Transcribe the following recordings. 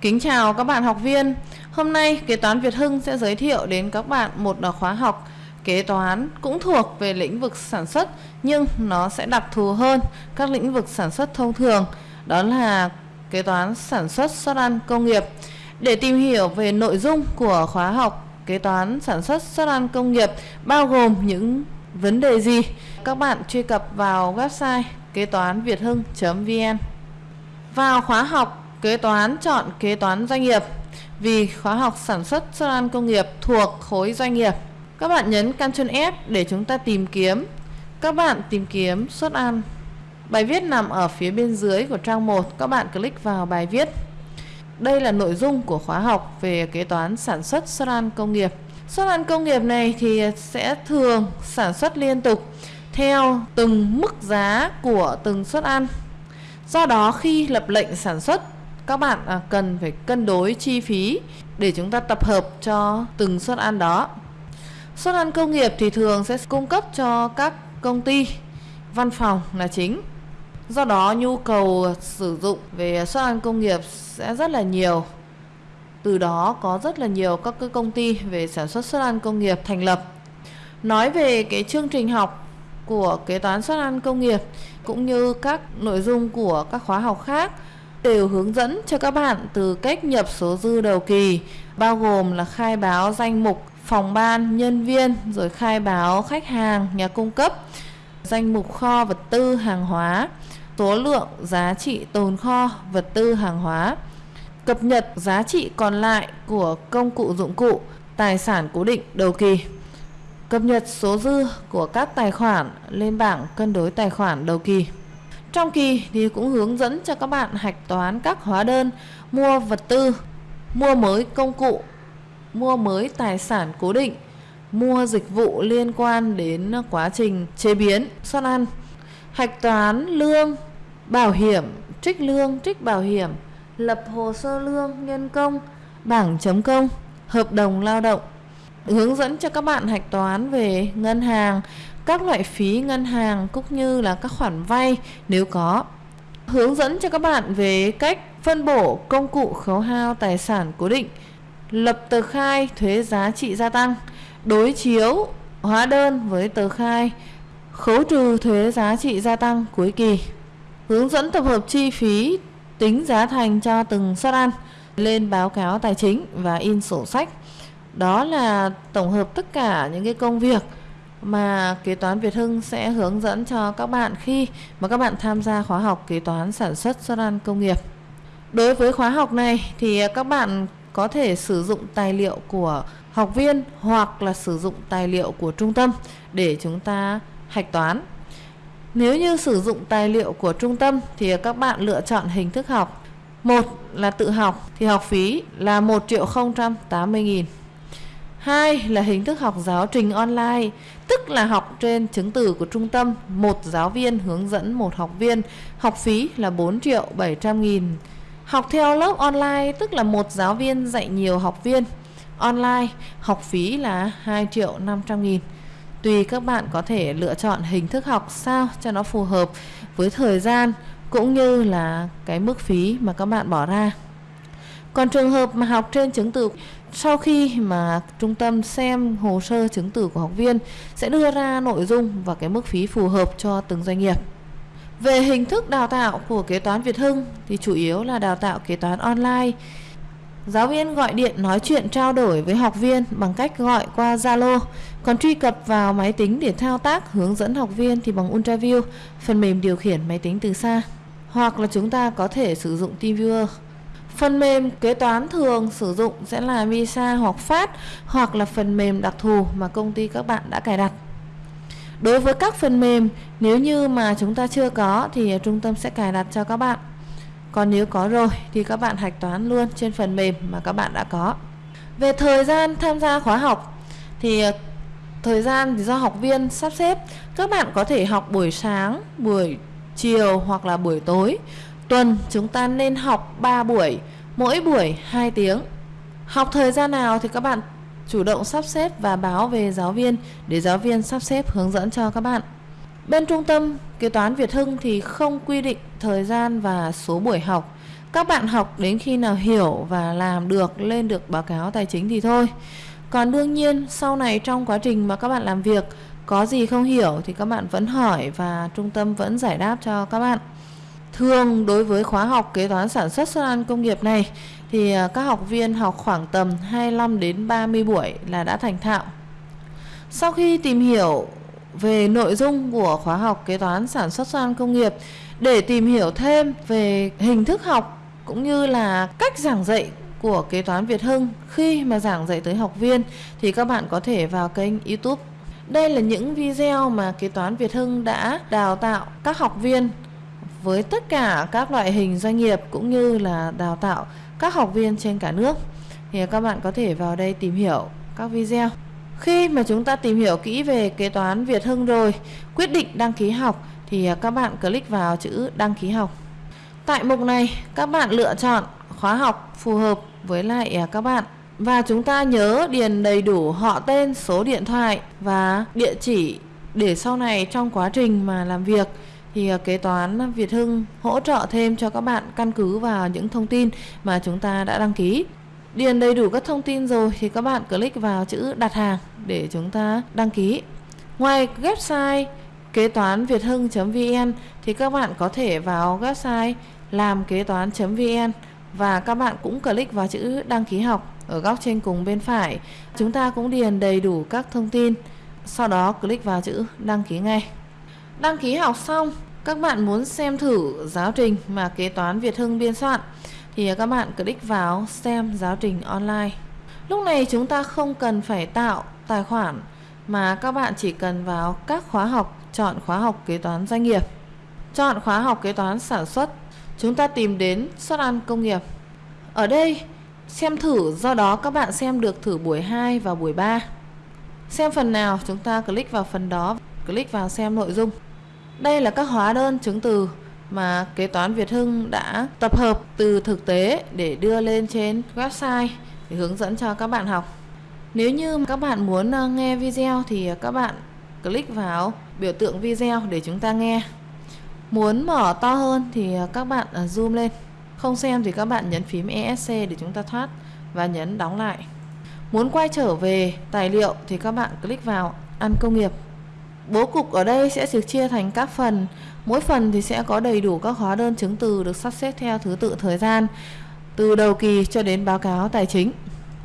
Kính chào các bạn học viên. Hôm nay kế toán Việt Hưng sẽ giới thiệu đến các bạn một à, khóa học kế toán cũng thuộc về lĩnh vực sản xuất nhưng nó sẽ đặc thù hơn các lĩnh vực sản xuất thông thường. Đó là kế toán sản xuất xuất ăn công nghiệp. Để tìm hiểu về nội dung của khóa học kế toán sản xuất xuất ăn công nghiệp bao gồm những vấn đề gì, các bạn truy cập vào website kế toán việt hưng.vn. Vào khóa học kế toán chọn kế toán doanh nghiệp vì khóa học sản xuất xuất ăn công nghiệp thuộc khối doanh nghiệp. Các bạn nhấn Ctrl F để chúng ta tìm kiếm. Các bạn tìm kiếm xuất ăn. Bài viết nằm ở phía bên dưới của trang 1, các bạn click vào bài viết. Đây là nội dung của khóa học về kế toán sản xuất xuất ăn công nghiệp. Xuất ăn công nghiệp này thì sẽ thường sản xuất liên tục theo từng mức giá của từng suất ăn. Do đó khi lập lệnh sản xuất các bạn à, cần phải cân đối chi phí để chúng ta tập hợp cho từng suất ăn đó. Suất ăn công nghiệp thì thường sẽ cung cấp cho các công ty văn phòng là chính. Do đó nhu cầu sử dụng về suất ăn công nghiệp sẽ rất là nhiều. Từ đó có rất là nhiều các cái công ty về sản xuất suất ăn công nghiệp thành lập. Nói về cái chương trình học của kế toán suất ăn công nghiệp cũng như các nội dung của các khóa học khác đều hướng dẫn cho các bạn từ cách nhập số dư đầu kỳ bao gồm là khai báo danh mục phòng ban, nhân viên rồi khai báo khách hàng, nhà cung cấp, danh mục kho vật tư hàng hóa, số lượng giá trị tồn kho vật tư hàng hóa, cập nhật giá trị còn lại của công cụ dụng cụ, tài sản cố định đầu kỳ. Cập nhật số dư của các tài khoản lên bảng cân đối tài khoản đầu kỳ. Trong kỳ thì cũng hướng dẫn cho các bạn hạch toán các hóa đơn, mua vật tư, mua mới công cụ, mua mới tài sản cố định, mua dịch vụ liên quan đến quá trình chế biến, xuất ăn, hạch toán lương, bảo hiểm, trích lương, trích bảo hiểm, lập hồ sơ lương, nhân công, bảng chấm công, hợp đồng lao động, hướng dẫn cho các bạn hạch toán về ngân hàng, các loại phí ngân hàng cũng như là các khoản vay nếu có. Hướng dẫn cho các bạn về cách phân bổ công cụ khấu hao tài sản cố định, lập tờ khai thuế giá trị gia tăng, đối chiếu hóa đơn với tờ khai, khấu trừ thuế giá trị gia tăng cuối kỳ. Hướng dẫn tập hợp chi phí tính giá thành cho từng suất ăn lên báo cáo tài chính và in sổ sách. Đó là tổng hợp tất cả những cái công việc mà kế toán Việt Hưng sẽ hướng dẫn cho các bạn khi mà các bạn tham gia khóa học kế toán sản xuất xuất ăn công nghiệp. Đối với khóa học này thì các bạn có thể sử dụng tài liệu của học viên hoặc là sử dụng tài liệu của trung tâm để chúng ta hạch toán. Nếu như sử dụng tài liệu của trung tâm thì các bạn lựa chọn hình thức học. Một là tự học, thì học phí là 1 triệu 080 nghìn. Hai là hình thức học giáo trình online, tức là học trên chứng từ của trung tâm, một giáo viên hướng dẫn một học viên, học phí là 4 triệu 700 nghìn. Học theo lớp online, tức là một giáo viên dạy nhiều học viên. Online, học phí là 2 triệu 500 nghìn. Tùy các bạn có thể lựa chọn hình thức học sao cho nó phù hợp với thời gian cũng như là cái mức phí mà các bạn bỏ ra. Còn trường hợp mà học trên chứng từ sau khi mà trung tâm xem hồ sơ chứng từ của học viên sẽ đưa ra nội dung và cái mức phí phù hợp cho từng doanh nghiệp. Về hình thức đào tạo của kế toán Việt Hưng thì chủ yếu là đào tạo kế toán online. Giáo viên gọi điện nói chuyện trao đổi với học viên bằng cách gọi qua Zalo, còn truy cập vào máy tính để thao tác hướng dẫn học viên thì bằng UltraView, phần mềm điều khiển máy tính từ xa. Hoặc là chúng ta có thể sử dụng TeamViewer. Phần mềm kế toán thường sử dụng sẽ là Visa hoặc Phát hoặc là phần mềm đặc thù mà công ty các bạn đã cài đặt. Đối với các phần mềm, nếu như mà chúng ta chưa có thì trung tâm sẽ cài đặt cho các bạn. Còn nếu có rồi thì các bạn hạch toán luôn trên phần mềm mà các bạn đã có. Về thời gian tham gia khóa học thì ờ, thời gian thì do học viên sắp xếp. Các bạn có thể học buổi sáng, buổi chiều hoặc là buổi tối. Tuần chúng ta nên học 3 buổi, mỗi buổi 2 tiếng. Học thời gian nào thì các bạn chủ động sắp xếp và báo về giáo viên để giáo viên sắp xếp hướng dẫn cho các bạn. Bên trung tâm kế toán Việt Hưng thì không quy định thời gian và số buổi học. các bạn học đến khi nào hiểu và làm được lên được báo cáo tài chính thì thôi còn đương nhiên sau này trong quá trình mà các bạn làm việc có gì không hiểu thì các bạn vẫn hỏi và trung tâm vẫn giải đáp cho các bạn thường đối với khóa học kế toán sản xuất xuất ăn công nghiệp này, thì à, các học viên học khoảng tầm 25 đến 30 buổi là đã thành thạo sau khi tìm hiểu về nội dung của khóa học kế toán sản xuất xuất ăn công nghiệp, để tìm hiểu thêm về hình thức học cũng như là cách giảng dạy của kế toán Việt Hưng khi mà giảng dạy tới học viên, thì các bạn có thể vào kênh YouTube. Đây là những video mà kế toán Việt Hưng đã đào tạo các học viên với tất cả các loại hình doanh nghiệp cũng như là đào tạo các học viên trên cả nước. Thì các bạn có thể vào đây tìm hiểu các video. Khi mà chúng ta tìm hiểu kỹ về kế toán Việt Hưng rồi, quyết định đăng ký học thì các bạn click vào chữ đăng ký học. Tại mục này, các bạn lựa chọn khóa học phù hợp với lại à, các bạn và chúng ta nhớ điền đầy đủ họ tên, số điện thoại và địa chỉ để sau này trong quá trình mà làm việc thì ờ, kế toán Việt Hưng hỗ trợ thêm cho các bạn căn cứ vào những thông tin mà chúng ta đã đăng ký. Điền đầy đủ các thông tin rồi thì các bạn click vào chữ đặt hàng để chúng ta đăng ký. Ngoài website kế toán việt hưng.vn thì các bạn có thể vào website làm kế toán.vn và các bạn cũng click vào chữ đăng ký học ở góc trên cùng bên phải. Chúng ta cũng điền đầy đủ các thông tin, sau đó click vào chữ đăng ký ngay. Đăng ký học xong, các bạn muốn xem thử giáo trình mà kế toán Việt Hưng biên soạn thì các bạn click vào xem giáo trình online. Lúc này chúng ta không cần phải tạo tài khoản mà các bạn chỉ cần vào các khóa học, chọn khóa học kế toán doanh nghiệp. Chọn khóa học kế toán sản xuất chúng ta tìm đến suất ăn công nghiệp. Ở đây xem thử do đó các bạn xem được thử buổi 2 và buổi 3. Xem phần nào chúng ta click vào phần đó, click vào xem nội dung. Đây là các hóa đơn chứng từ mà kế toán Việt Hưng đã tập hợp từ thực tế để đưa lên trên website để hướng dẫn cho các bạn học. Nếu như các bạn muốn ờ, nghe video thì ờ, các bạn click vào biểu tượng video để chúng ta nghe. Muốn mở to hơn thì ờ, các bạn zoom lên Không xem thì các bạn nhấn phím ESC để chúng ta thoát Và nhấn đóng lại Muốn quay trở về tài liệu thì các bạn click vào ăn công nghiệp Bố cục ở đây sẽ được chia thành các phần. Mỗi phần thì sẽ có đầy đủ các hóa đơn chứng từ được sắp xếp theo thứ tự thời gian, Từ đầu kỳ cho đến báo cáo tài chính.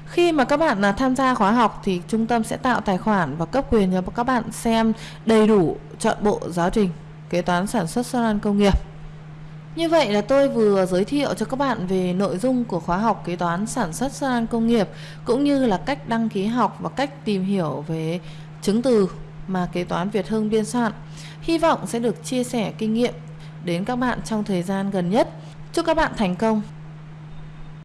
Khi mà các bạn là tham gia khóa học thì trung tâm sẽ tạo tài khoản và cấp quyền cho các bạn xem đầy đủ chọn bộ giáo trình, kế toán, sản xuất xuất công nghiệp. Như vậy là tôi vừa giới thiệu cho các bạn về nội dung của khóa học kế toán, sản xuất xuất công nghiệp, cũng như là cách đăng ký học và cách tìm hiểu về chứng từ mà kế toán Việt Hưng biên soạn. Hy vọng sẽ được chia sẻ kinh nghiệm đến các bạn trong thời gian gần nhất. Chúc các bạn thành công